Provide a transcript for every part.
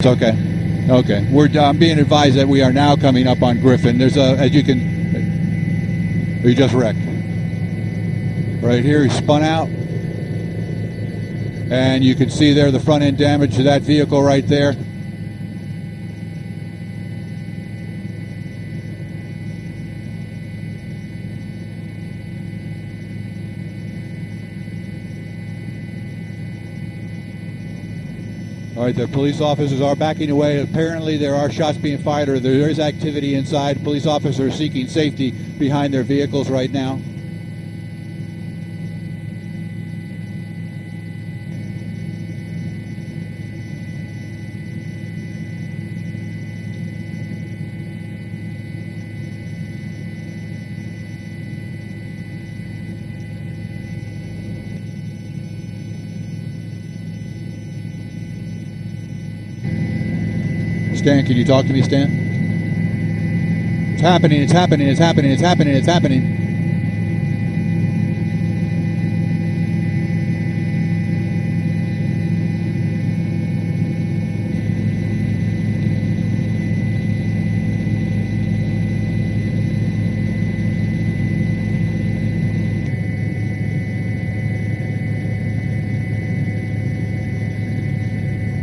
It's okay. Okay. We're I'm being advised that we are now coming up on Griffin. There's a as you can he just wrecked. Right here he spun out. And you can see there the front end damage to that vehicle right there. All right, the police officers are backing away. Apparently, there are shots being fired, or there is activity inside. Police officers seeking safety behind their vehicles right now. Stan, can you talk to me, Stan? It's happening, it's happening, it's happening, it's happening, it's happening.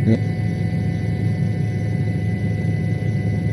Yeah.